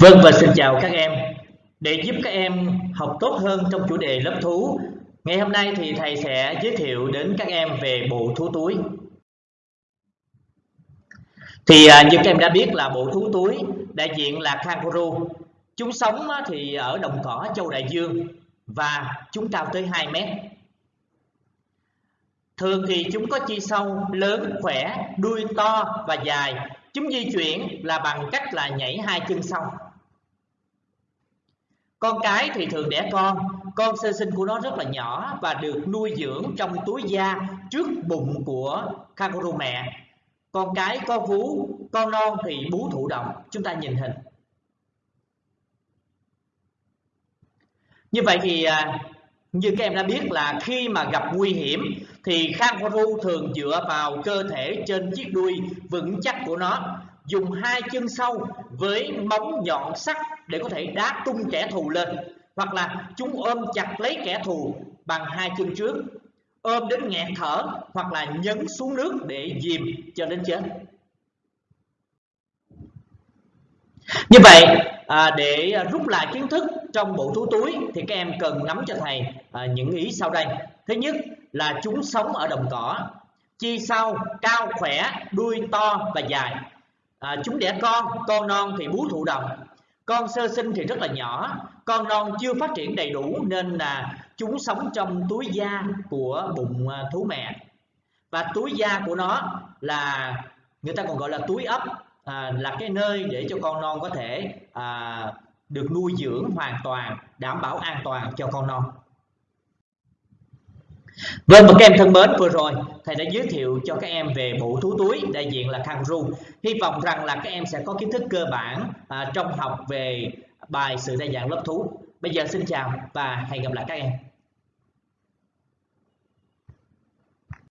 Vâng và xin chào các em. Để giúp các em học tốt hơn trong chủ đề lớp thú, ngày hôm nay thì thầy sẽ giới thiệu đến các em về bộ thú túi. Thì à, như các em đã biết là bộ thú túi đại diện là kangaroo. Chúng sống thì ở đồng cỏ châu Đại Dương và chúng cao tới 2 mét. Thường thì chúng có chi sâu, lớn, khỏe, đuôi to và dài. Chúng di chuyển là bằng cách là nhảy hai chân sau con cái thì thường đẻ con. Con sơ sinh của nó rất là nhỏ và được nuôi dưỡng trong túi da trước bụng của kangaroo mẹ. Con cái có vú, con non thì bú thụ động. Chúng ta nhìn hình. Như vậy thì à, như các em đã biết là khi mà gặp nguy hiểm, thì kangaroo thường dựa vào cơ thể trên chiếc đuôi vững chắc của nó, dùng hai chân sau với móng nhọn sắc để có thể đá tung kẻ thù lên, hoặc là chúng ôm chặt lấy kẻ thù bằng hai chân trước, ôm đến nghẹt thở hoặc là nhấn xuống nước để dìm cho đến chết. Như vậy à, để à, rút lại kiến thức trong bộ thú túi thì các em cần nắm cho thầy à, những ý sau đây. Thứ nhất là chúng sống ở đồng cỏ chi sau cao khỏe đuôi to và dài. À, chúng đẻ con con non thì bú thụ động con sơ sinh thì rất là nhỏ con non chưa phát triển đầy đủ nên là chúng sống trong túi da của bụng à, thú mẹ. Và túi da của nó là người ta còn gọi là túi ấp à, là cái nơi để cho con non có thể à, được nuôi dưỡng hoàn toàn đảm bảo an toàn cho con non. Vâng và các em thân mến vừa rồi thầy đã giới thiệu cho các em về bộ thú túi đại diện là kangaroo hy vọng rằng là các em sẽ có kiến thức cơ bản à, trong học về bài sự đa dạng lớp thú. Bây giờ xin chào và hẹn gặp lại các em.